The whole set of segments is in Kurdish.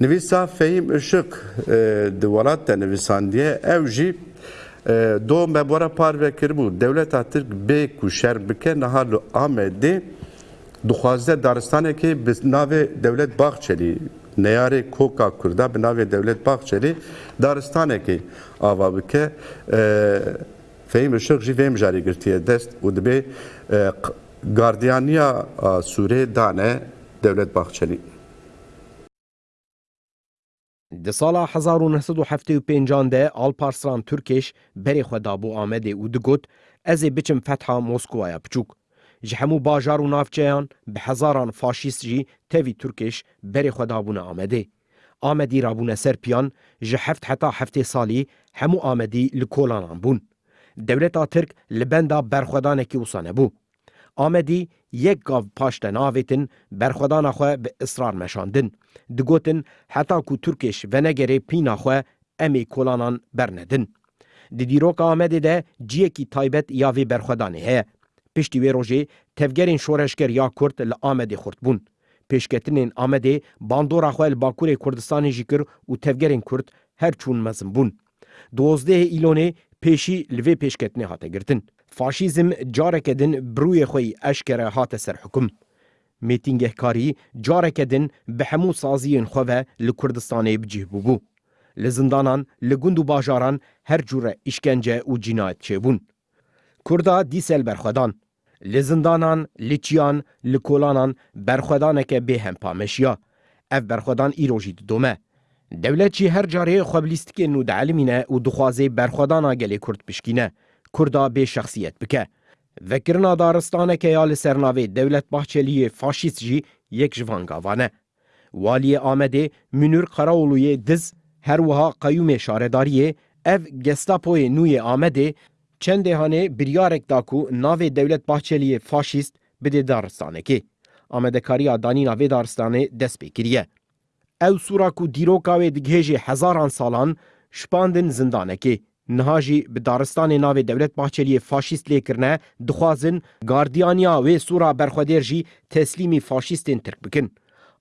Nivîsa Fehîm Işık di welat de nivîsandiye, ew jî do me bora par vekiribû, dewleta Tirk bê ku şer bike niha li Amedê dixwaze daristanekê bi navê Dewlet Bahçelî, neyarê koka kurda bi navê Dewlet Bahçelî daristanekê ava bike. Fehîm Işık jî vê mijarê girtiye dest û dibê gardiyaniya sûrê dane Dewlet Bahçelî. Di sala hezar û neh sed û heftê û pênc an de Alparslan Türkeş berê xwe dabû Amedê û digot, Ez ê biçim fetha Moskowaya piçûk. Ji hemû bajar û navçeyan bi hezaran faşîst jî tevî Türkeş berê xwe dabûne Amedê. Amedî rabûne ser piyan, ji heft heta heftê salî hemû Amedî li kolanan bûn. Dewleta Tirk li benda berxwedanekî wisa nebû. Amedî yek gav paş te naavêtin berxwedana xwe bi israr meşandin. Digotin heta ku Tirkêş venegerê pîna xwe em ê kolanan bernedin. Di dîroka Amedê de ciyekî taybet ya vê berxwedanê heye. Piştî wê rojê tevgerên şoreşger ya Kurd li Amedê xurt bûn. Pêşketinên Amedê bandora xwe li Bakurê Kurdistanê jî kir û tevgerên Kurd her çûn mezin bûn. Duwazdehê Îlonê pêşî li vê pêşketinê hate girtin. Faşîzm careke din bi rûyê xwe yî eşkere hate ser hukum. Mêtîngehkarî careke din bi hemû saziyên xwe ve li Kurdistanê bi cih bûbû. Li zindanan, li gund û bajaran her cûre îşkence û cînayet çêbûn. Kurda dîse li berxwedan. Li zindanan, li çiyan, li kolanan berxwedaneke bê hempa meşiya. Ev berxwedan îro jî didome. Dewlet jî her carê xwe bi lîstikên nû dielimîne û dixwazê berxwedana gelê Kurd pişkîne, Kurda bê şexsiyet bike. Vekirina daristaneke ya li ser navê Dewlet Bahçeliyê faşîst jî yek ji van gavan e. Waliyê Amedê Münir Karaoluyê Diz, her wiha Qeyûmê Şaredariyê ev Gestapoyê nû yê Amedê, çendê hanê biryarek da ku navê Dewlet Bahçeliyê faşîst bidê daristanekê. Amedekariya danîna vê daristanê dest pê kiriye. Ew sûra ku dîroka wê digihêjê hezaran salan, şipandin zindanekê. Niha jî bi daristanê navê Dewlet Bahçeliyê faşîst lê kirine, dixwazin gardiyaniya wê sûra berxwedêr jî teslîmî faşîstên tirk bikin.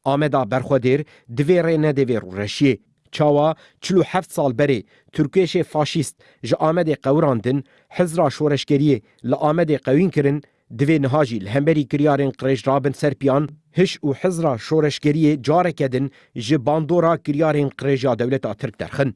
Ameda berxwedêr divê rê nede vê rûreşiyê. Çawa çil û heft sal berê Tirkêşê faşîst ji Amedê qewirandin, hizra şoreşgeriyê li Amedê qewîn kirin, divê niha jî li hemberî kiryarên qirêj rabin ser piyan, hiş û hizra şoreşgeriyê careke din ji bandora kiryarên qirêj ya dewleta tirk derxin.